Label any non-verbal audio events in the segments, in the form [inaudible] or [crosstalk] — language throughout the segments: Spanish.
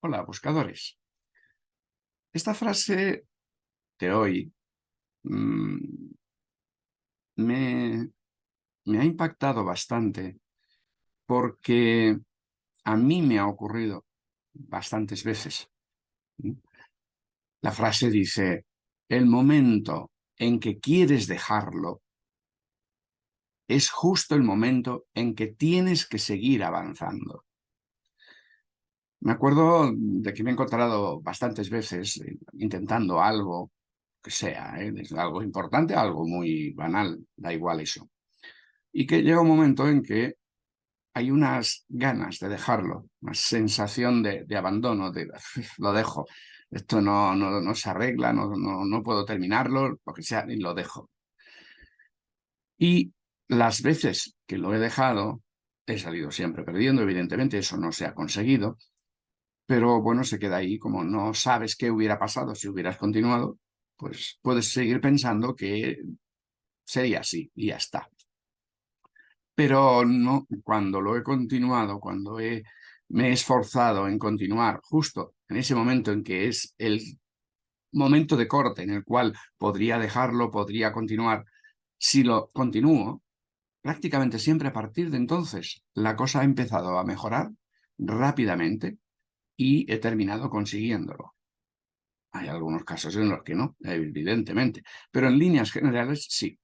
Hola, buscadores. Esta frase de hoy mm, me, me ha impactado bastante porque a mí me ha ocurrido bastantes veces. La frase dice, el momento en que quieres dejarlo es justo el momento en que tienes que seguir avanzando. Me acuerdo de que me he encontrado bastantes veces eh, intentando algo, que sea, ¿eh? algo importante, algo muy banal, da igual eso. Y que llega un momento en que hay unas ganas de dejarlo, una sensación de, abandono, de lo dejo, esto no, no, no se arregla, no, no, no, puedo terminarlo, lo que sea, y lo dejo. Y las veces que lo he dejado, he salido siempre perdiendo, evidentemente eso no se ha conseguido, pero bueno, se queda ahí, como no sabes qué hubiera pasado si hubieras continuado, pues puedes seguir pensando que sería así y ya está. Pero no, cuando lo he continuado, cuando he, me he esforzado en continuar, justo en ese momento en que es el momento de corte en el cual podría dejarlo, podría continuar, si lo continúo, prácticamente siempre a partir de entonces la cosa ha empezado a mejorar rápidamente y he terminado consiguiéndolo. Hay algunos casos en los que no, evidentemente, pero en líneas generales sí.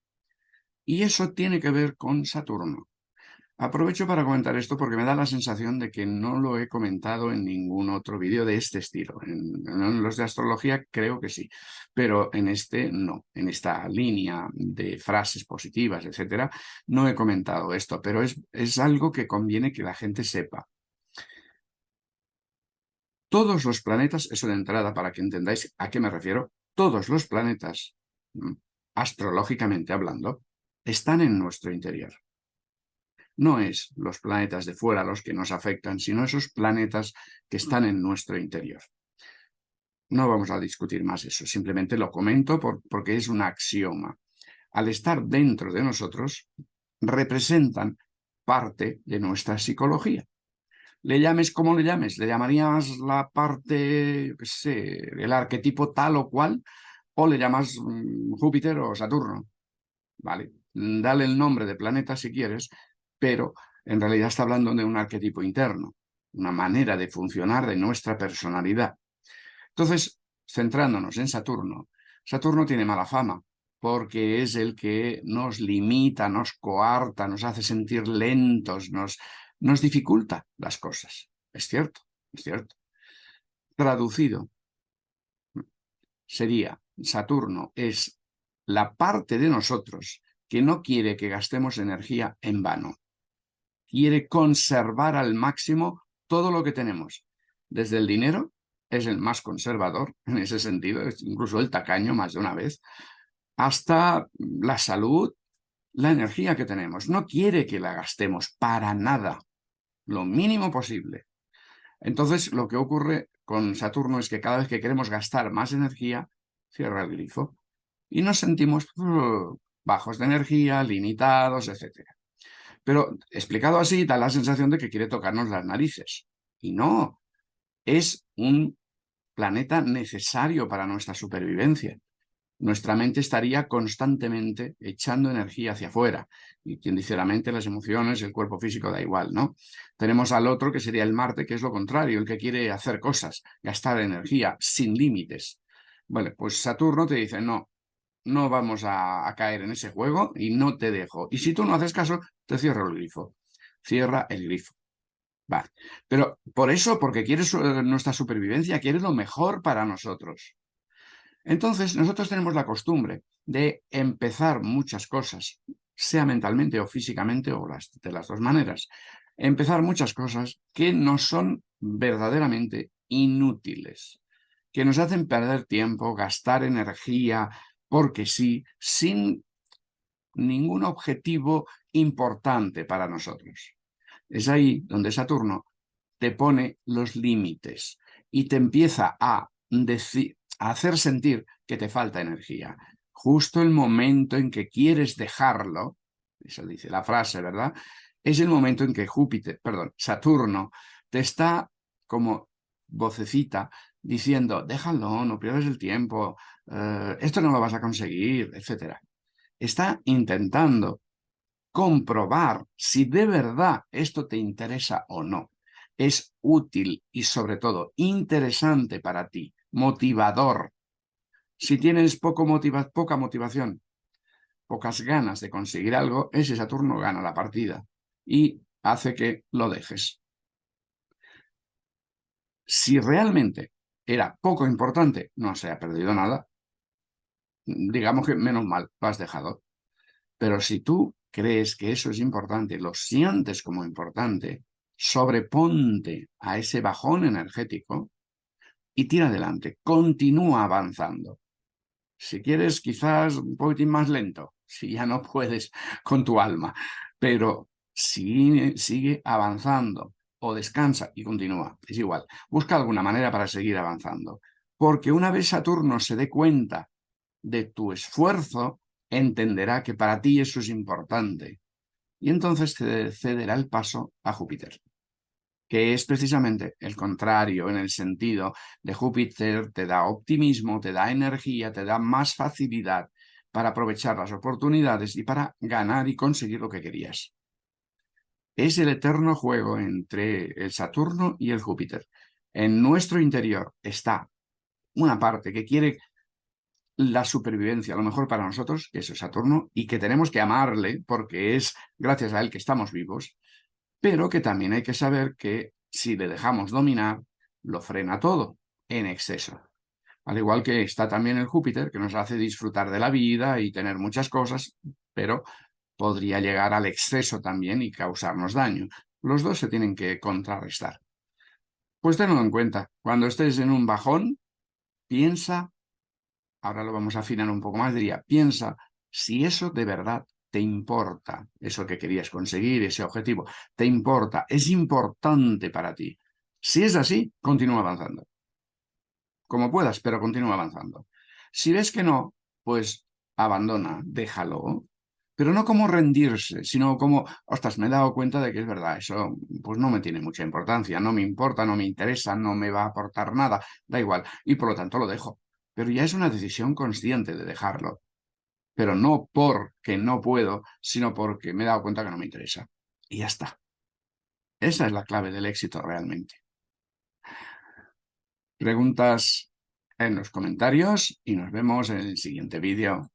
Y eso tiene que ver con Saturno. Aprovecho para comentar esto porque me da la sensación de que no lo he comentado en ningún otro vídeo de este estilo. En, los de astrología creo que sí, pero en este no. En esta línea de frases positivas, etcétera, no he comentado esto, pero es, es algo que conviene que la gente sepa. Todos los planetas, eso de entrada para que entendáis a qué me refiero, todos los planetas, mm, astrológicamente hablando, están en nuestro interior. No es los planetas de fuera los que nos afectan, sino esos planetas que están en nuestro interior. No vamos a discutir más eso, simplemente lo comento porque es un axioma. Al estar dentro de nosotros, representan parte de nuestra psicología le llames como le llames, le llamarías la parte, qué sé, el arquetipo tal o cual, o le llamas mm, Júpiter o Saturno. Vale, dale el nombre de planeta si quieres, pero en realidad está hablando de un arquetipo interno, una manera de funcionar de nuestra personalidad. Entonces, centrándonos en Saturno, Saturno tiene mala fama, porque es el que nos limita, nos coarta, nos hace sentir lentos, nos, nos dificulta las cosas. Es cierto, es cierto. Traducido, sería Saturno es la parte de nosotros que no quiere que gastemos energía en vano. Quiere conservar al máximo todo lo que tenemos. Desde el dinero, es el más conservador [laughs] en ese sentido, es incluso el tacaño más de una vez, hasta la salud, la energía que tenemos. No quiere que la gastemos para nada lo mínimo posible. Entonces, lo que ocurre con Saturno es que cada vez que queremos gastar más energía, cierra el grifo y nos sentimos uh, bajos de energía, limitados, etc. Pero explicado así, da la sensación de que quiere tocarnos las narices. Y no, es un planeta necesario para nuestra supervivencia nuestra mente estaría constantemente echando energía hacia afuera. Y quien dice la mente, las emociones, el cuerpo físico, da igual, ¿no? Tenemos al otro, que sería el Marte, que es lo contrario, el que quiere hacer cosas, gastar energía sin límites. Bueno, pues Saturno te dice, no, no vamos a, caer en ese juego y no te dejo. Y si tú no haces caso, te cierro el grifo. Cierra el grifo. Vale. Pero por eso, porque quieres eh, nuestra supervivencia, quieres lo mejor para nosotros. Entonces, nosotros tenemos la costumbre de empezar muchas cosas, sea mentalmente o físicamente o de las dos maneras. Empezar muchas cosas que no son verdaderamente inútiles, que nos hacen perder tiempo, gastar energía, porque sí, sin ningún objetivo importante para nosotros. Es ahí donde Saturno te pone los límites y te empieza a decir, hacer sentir que te falta energía. Justo el momento en que quieres dejarlo, eso dice la frase, ¿verdad? Es el momento en que Júpiter, perdón, Saturno, te está como vocecita diciendo, déjalo, no pierdas el tiempo, eh, esto no lo vas a conseguir, etc. Está intentando comprobar si de verdad esto te interesa o no. Es útil y sobre todo interesante para ti, motivador. Si tienes poco poca motivación, pocas ganas de conseguir algo, ese Saturno gana la partida y hace que lo dejes. Si realmente era poco importante, no se ha perdido nada, digamos que menos mal, lo has dejado. Pero si tú crees que eso es importante, lo sientes como importante, sobreponte a ese bajón energético y tira adelante, continúa avanzando. Si quieres, quizás un poquitín más lento, [laughs] si ya no puedes con tu alma, pero sigue, sigue avanzando o descansa y continúa, es igual. Busca alguna manera para seguir avanzando, porque una vez Saturno se dé cuenta de tu esfuerzo, entenderá que para ti eso es importante y entonces te cederá el paso a Júpiter que es precisamente el contrario en el sentido de Júpiter, te da optimismo, te da energía, te da más facilidad para aprovechar las oportunidades y para ganar y conseguir lo que querías. Es el eterno juego entre el Saturno y el Júpiter. En nuestro interior está una parte que quiere la supervivencia, lo mejor para nosotros, que es el Saturno, y que tenemos que amarle porque es gracias a él que estamos vivos, pero que también hay que saber que si le dejamos dominar, lo frena todo en exceso. Al igual que está también el Júpiter, que nos hace disfrutar de la vida y tener muchas cosas, pero podría llegar al exceso también y causarnos daño. Los dos se tienen que contrarrestar. Pues tenlo en cuenta, cuando estés en un bajón, piensa, ahora lo vamos a afinar un poco más, diría, piensa si eso de verdad te importa eso que querías conseguir, ese objetivo, te importa, es importante para ti. Si es así, continúa avanzando. Como puedas, pero continúa avanzando. Si ves que no, pues abandona, déjalo, pero no como rendirse, sino como, ostras, me he dado cuenta de que es verdad, eso pues no me tiene mucha importancia, no me importa, no me interesa, no me va a aportar nada, da igual, y por lo tanto lo dejo. Pero ya es una decisión consciente de dejarlo pero no porque no puedo, sino porque me he dado cuenta que no me interesa. Y ya está. Esa es la clave del éxito realmente. Preguntas en los comentarios y nos vemos en el siguiente vídeo.